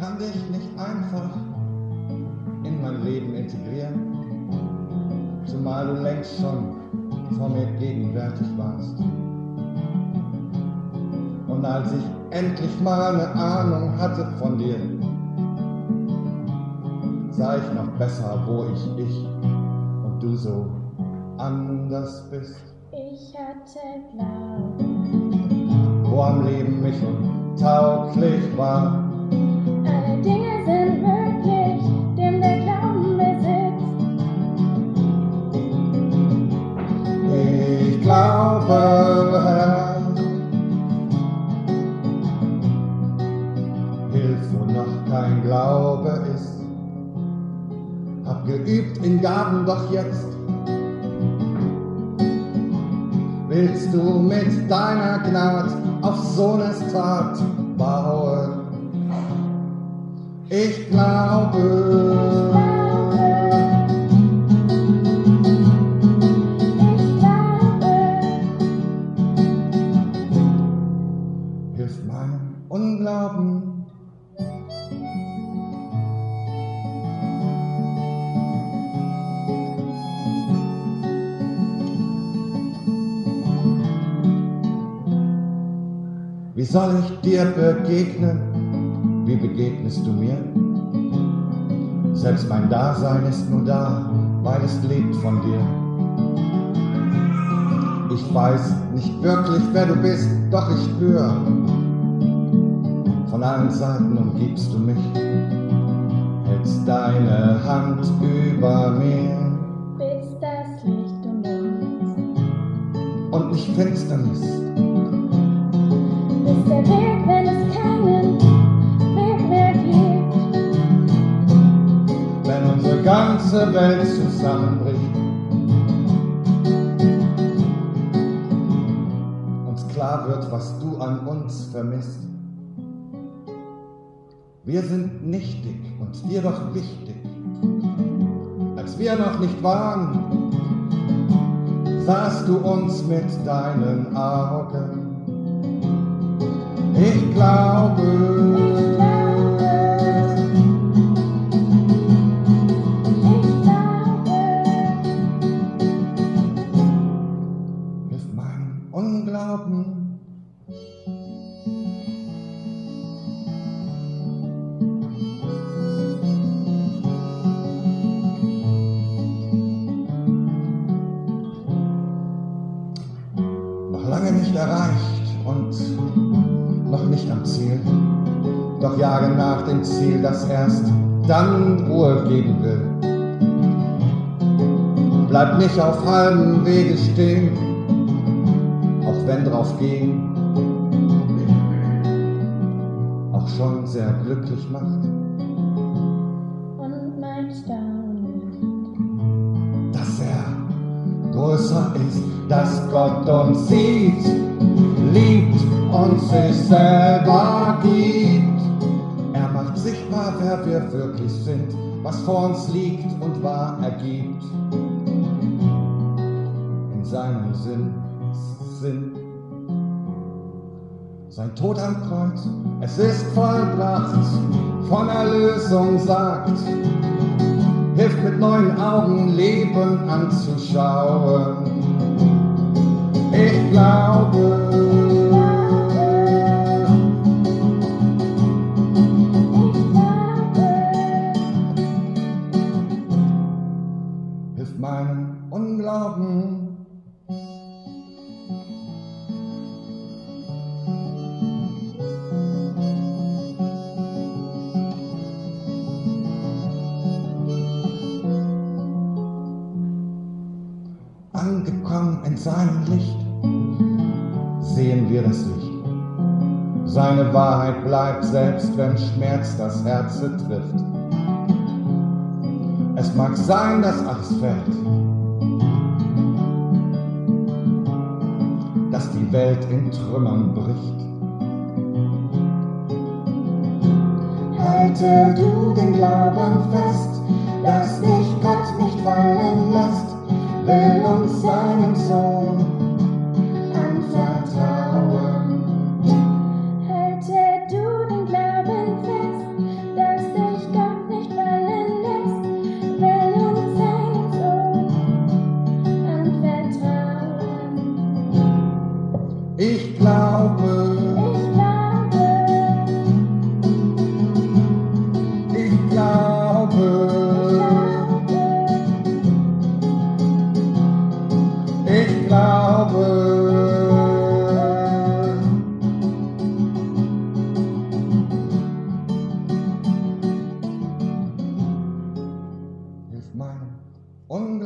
kann dich nicht einfach in mein Leben integrieren, zumal du längst schon vor mir gegenwärtig warst. Und als ich endlich mal eine Ahnung hatte von dir, sah ich noch besser, wo ich ich und du so anders bist. Ich hatte Glauben, Wo am Leben mich untauglich war, hilf, wo noch kein Glaube ist. Hab geübt in Gaben, doch jetzt willst du mit deiner Gnad auf Sohnes Tat bauen. Ich glaube, Wie soll ich dir begegnen? Wie begegnest du mir? Selbst mein Dasein ist nur da, weil es lebt von dir. Ich weiß nicht wirklich, wer du bist, doch ich spür. Von allen Seiten umgibst du mich, hältst deine Hand über mir bis das Licht um uns. und nicht Finsternis. Ganze Welt zusammenbricht. Uns klar wird, was du an uns vermisst. Wir sind nichtig und dir doch wichtig. Als wir noch nicht waren, sahst du uns mit deinen Augen. Ich glaube, nicht erreicht und noch nicht am Ziel. Doch jage nach dem Ziel, das erst dann Ruhe geben will. Bleib nicht auf halbem Wege stehen, auch wenn drauf gehen auch schon sehr glücklich macht, und mein Staunen. dass er größer ist, dass Gott uns sieht, liebt und sich selber gibt. Er macht sichtbar, wer wir wirklich sind, was vor uns liegt und wahr ergibt. In seinem Sinn, Sinn. Sein Tod am Kreuz, es ist vollbracht, von Erlösung sagt, hilft mit neuen Augen Leben anzuschauen. Glaube, hilft meinem Unglauben. Angekommen in seinem Das Licht. Seine Wahrheit bleibt, selbst wenn Schmerz das Herz trifft. Es mag sein, dass alles fällt, dass die Welt in Trümmern bricht. Halte du den Glauben fest, dass dich Gott nicht fallen lässt, will uns seinen Sohn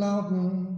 Mountain.